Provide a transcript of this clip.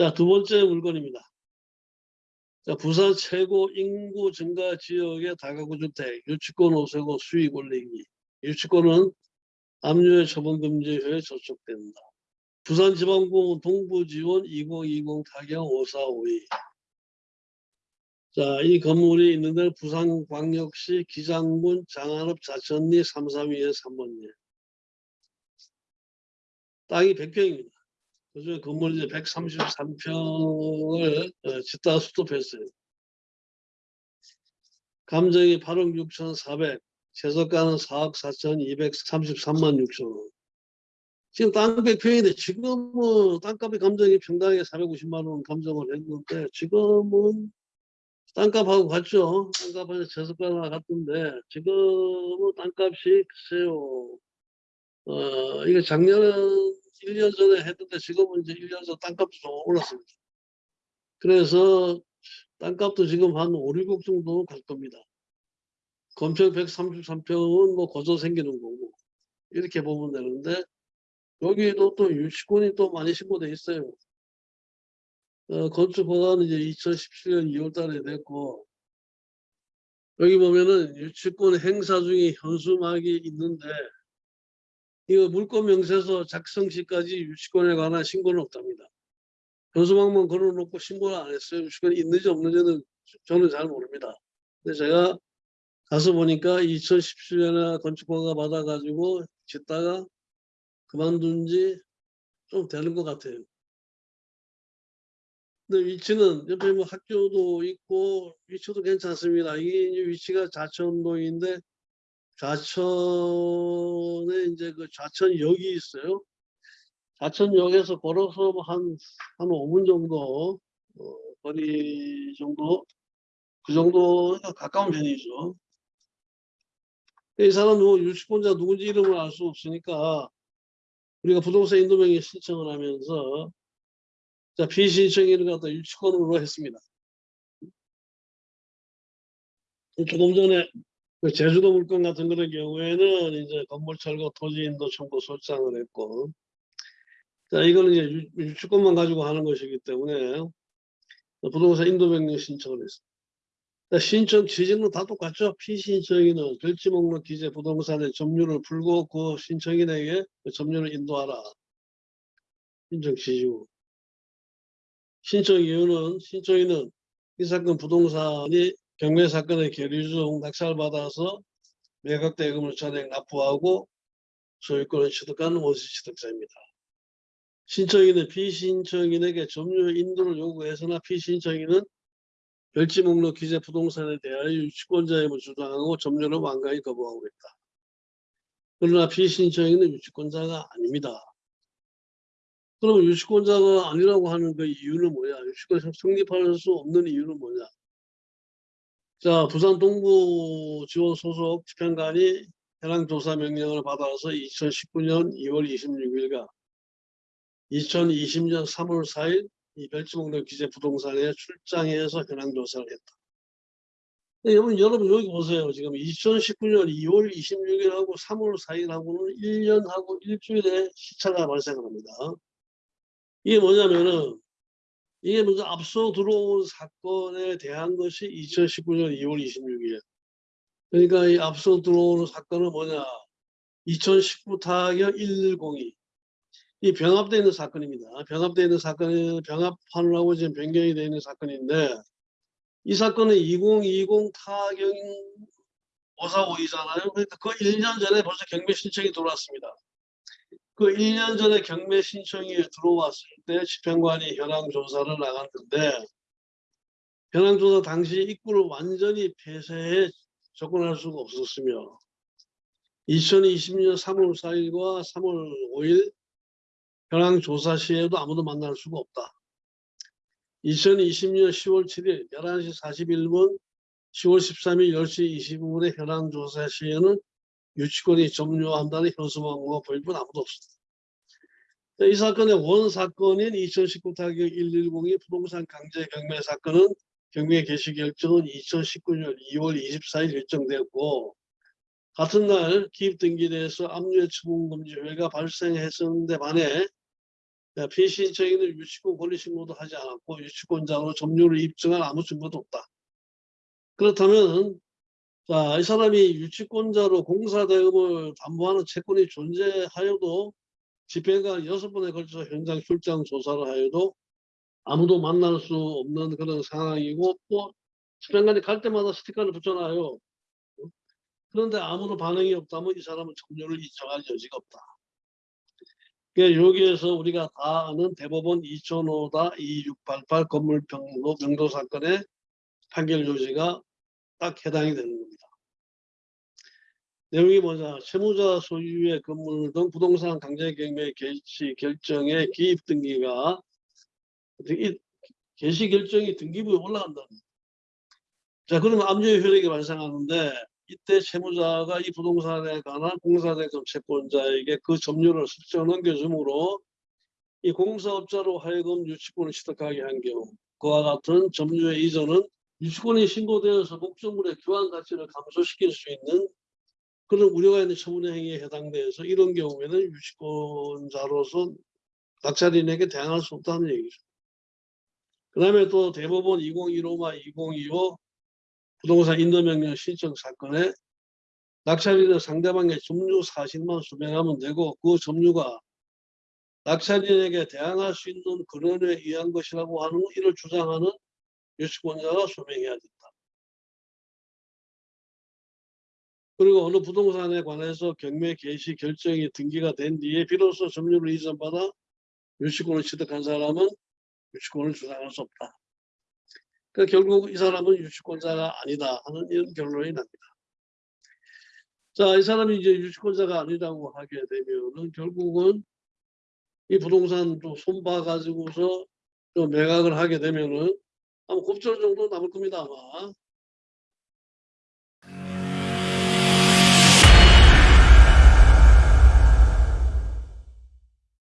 자, 두 번째 물건입니다. 자, 부산 최고 인구 증가 지역의 다가구 주택, 유치권 오세고 수익 올리기. 유치권은 압류의 처분 금지에 저촉된다. 부산지방공원 동부지원 2020 타경 5452. 자, 이 건물이 있는 데는 부산광역시 기장군 장안읍 자천리 332의 3번역. 땅이 100평입니다. 그중에 건물 이제 133평을 어, 짓다가 수습했어요. 감정이 8억 6,400, 최저가는 4억 4,233만 6천 원. 지금 땅 100평인데 지금은 땅값의 감정이 평당에 450만 원 감정을 했는데 지금은 땅값하고 같죠. 땅값은 최저가가 같은데 지금은 땅값이 글쎄요. 어, 이게 작년은 1년 전에 했는데 지금은 이제 1년 전 땅값도 좀 올랐습니다. 그래서 땅값도 지금 한 5, 6억 정도 갈 겁니다. 건평 133평은 뭐 거저 생기는 거고 이렇게 보면 되는데 여기도 또 유치권이 또 많이 신고돼 있어요. 어, 건축 허가는 이제 2017년 2월 달에 됐고 여기 보면은 유치권 행사 중에 현수막이 있는데 이거 물권 명세서 작성 시까지 유치권에 관한 신고는 없답니다. 현수막만 걸어놓고 신고를 안 했어요. 유치권이 있는지 없는지는 저는 잘 모릅니다. 근데 제가 가서 보니까 2017년에 건축허가 받아가지고 짓다가 그만둔 지 좀 되는 것 같아요. 근데 위치는 옆에 뭐 학교도 있고 위치도 괜찮습니다. 이게 위치가 좌천동인데 좌천에 이제 그 좌천역이 있어요. 좌천역에서 걸어서 뭐 한, 한 5분 정도, 어, 거리 정도, 그 정도가 가까운 편이죠. 이 사람 누구 유치권자 누군지 이름을 알 수 없으니까 우리가 부동산 인도명의 신청을 하면서 자, 비신청인을 갖다 유치권으로 했습니다. 조금 전에 그 제주도 물건 같은 그런 경우에는 이제 건물 철거 토지 인도 청구 소장을 했고 자 이거는 이제 유- 유치권만 가지고 하는 것이기 때문에 부동산 인도 변경 신청을 했습니다. 자, 신청 취지는 다 똑같죠. 피신청인은 결지 목록 기재 부동산의 점유를 풀고 그 신청인에게 그 점유를 인도하라. 신청 취지고 신청 이유는 신청인은 이 사건 부동산이 경매 사건의 계류 중 낙찰받아서 매각 대금을 전액 납부하고 소유권을 취득한 원시 취득자입니다. 신청인은 피신청인에게 점유 인도를 요구해서나 피신청인은 별지 목록 기재 부동산에 대하여 유치권자 임을 주장하고 점유를 완강히 거부하고 있다. 그러나 피신청인은 유치권자가 아닙니다. 그러면 유치권자가 아니라고 하는 그 이유는 뭐야? 유치권 성립할 수 없는 이유는 뭐냐? 자, 부산 동부 지원 소속 집행관이 해당 조사 명령을 받아서 2019년 2월 26일과 2020년 3월 4일 이 별지목록 기재 부동산에 출장해서 현황 조사를 했다. 네, 여러분, 여러분 여기 보세요. 지금 2019년 2월 26일하고 3월 4일하고는 1년하고 일주일의 시차가 발생합니다. 이게 뭐냐면은 이게 먼저 앞서 들어온 사건에 대한 것이 2019년 2월 26일. 그러니까 이 앞서 들어오는 사건은 뭐냐? 2019 타격 110이 이 병합되어 있는 사건입니다. 병합되어 있는 사건은 병합하느라고 지금 변경이 되어 있는 사건인데 이 사건은 2020 타격 545이잖아요. 그러니까 그 1년 전에 벌써 경매 신청이 들어왔습니다. 그 1년 전에 경매 신청이 들어왔을 때 집행관이 현황 조사를 나갔는데 현황 조사 당시 입구를 완전히 폐쇄해 접근할 수가 없었으며 2020년 3월 4일과 3월 5일 현황 조사 시에도 아무도 만날 수가 없다. 2020년 10월 7일 11시 41분 10월 13일 10시 25분에 현황 조사 시에는 유치권이 점유한다는 현수막과 보일뿐 아무도 없습니다. 이 사건의 원 사건인 2019 타격 110이 부동산 강제 경매 사건은 경매 개시 결정은 2019년 2월 24일 결정되었고 같은 날 기입 등기대에서 압류의 처분 금지 회가 발생했었는데 반해 야, 피신청인은 유치권 권리 신고도 하지 않았고 유치권자로 점유를 입증한 아무 증거도 없다. 그렇다면 자, 이 사람이 유치권자로 공사대금을 담보하는 채권이 존재하여도 집행관 여섯 번에 걸쳐서 현장 출장 조사를 하여도 아무도 만날 수 없는 그런 상황이고 또 집행관이 갈 때마다 스티커를 붙여놔요. 그런데 아무도 반응이 없다면 이 사람은 점유를 인정할 여지가 없다. 그러니까 여기에서 우리가 다 아는 대법원 2005다 2688 건물평로 명도 사건의 판결 요지가 딱 해당이 겁니다. 내용이 뭐냐 채무자 소유의 건물 등 부동산 강제 경매 개시 결정의 기입 등기가 이 개시 결정이 등기부에 올라간다. 자 그러면 압류의 효력이 발생하는데 이때 채무자가 이 부동산에 관한 공사대금 채권자에게 그 점유를 슬쩍 넘겨주므로 이 공사업자로 하여금 유치권을 취득하게 한 경우 그와 같은 점유의 이전은 유치권이 신고되어서 목적물의 교환 가치를 감소시킬 수 있는 그런 우려가 있는 처분의 행위에 해당돼서 이런 경우에는 유치권자로서 낙찰인에게 대항할 수 없다는 얘기죠. 그 다음에 또 대법원 2015마 2025 부동산 인도명령 신청 사건에 낙찰인은 상대방의 점유 사실만 소명하면 되고 그 점유가 낙찰인에게 대항할 수 있는 근원에 의한 것이라고 하는 이를 주장하는 유치권자가 소명해야 된다. 그리고 어느 부동산에 관해서 경매 개시 결정이 등기가 된 뒤에 비로소 점유를 이전받아 유치권을 취득한 사람은 유치권을 주장할 수 없다. 그 결국 이 사람은 유치권자가 아니다 하는 이런 결론이 납니다. 자, 이 사람이 이제 유치권자가 아니라고 하게 되면은 결국은 이 부동산 또 손봐 가지고서 또 매각을 하게 되면은 아마 곱절 정도 남을 겁니다 아마.